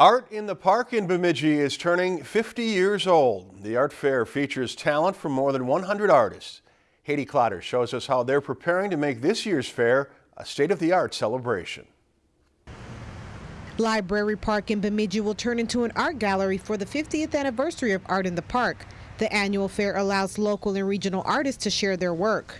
Art in the Park in Bemidji is turning 50 years old. The art fair features talent from more than 100 artists. Haiti Clotter shows us how they're preparing to make this year's fair a state-of-the-art celebration. Library Park in Bemidji will turn into an art gallery for the 50th anniversary of Art in the Park. The annual fair allows local and regional artists to share their work.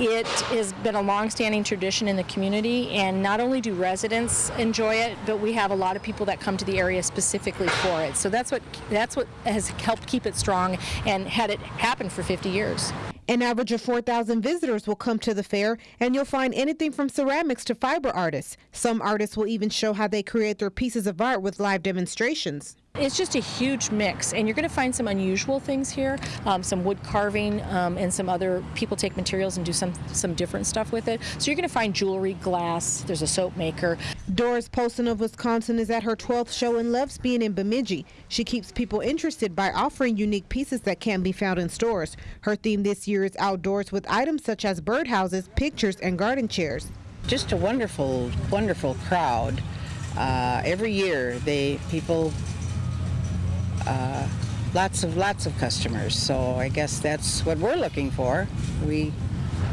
It has been a long-standing tradition in the community, and not only do residents enjoy it, but we have a lot of people that come to the area specifically for it. So that's what that's what has helped keep it strong and had it happen for 50 years. An average of 4,000 visitors will come to the fair, and you'll find anything from ceramics to fiber artists. Some artists will even show how they create their pieces of art with live demonstrations. It's just a huge mix, and you're going to find some unusual things here, um, some wood carving, um, and some other people take materials and do some some different stuff with it. So you're going to find jewelry, glass. There's a soap maker. Doris Polson of Wisconsin is at her 12th show and loves being in Bemidji. She keeps people interested by offering unique pieces that can't be found in stores. Her theme this year is outdoors with items such as birdhouses, pictures, and garden chairs. Just a wonderful, wonderful crowd. Uh, every year, they people uh, lots of lots of customers. So I guess that's what we're looking for. We,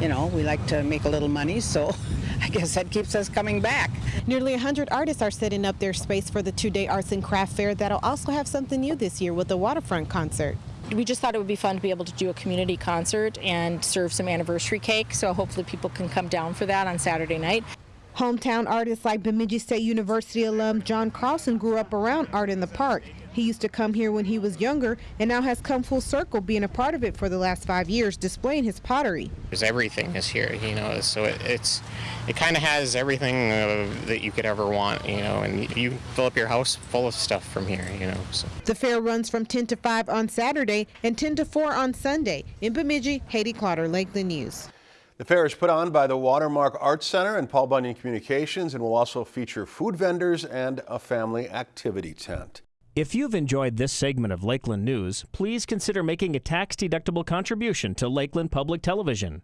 you know, we like to make a little money, so I guess that keeps us coming back. Nearly 100 artists are setting up their space for the two-day arts and craft fair that'll also have something new this year with the waterfront concert. We just thought it would be fun to be able to do a community concert and serve some anniversary cake, so hopefully people can come down for that on Saturday night. Hometown artists like Bemidji State University alum John Carlson grew up around art in the park. He used to come here when he was younger and now has come full circle being a part of it for the last five years, displaying his pottery. There's everything is here, you know, so it, it's it kind of has everything uh, that you could ever want, you know, and you fill up your house full of stuff from here, you know. So. The fair runs from 10 to 5 on Saturday and 10 to 4 on Sunday. In Bemidji, Haiti Clotter, Lakeland News. The fair is put on by the Watermark Arts Center and Paul Bunyan Communications and will also feature food vendors and a family activity tent. If you've enjoyed this segment of Lakeland News, please consider making a tax-deductible contribution to Lakeland Public Television.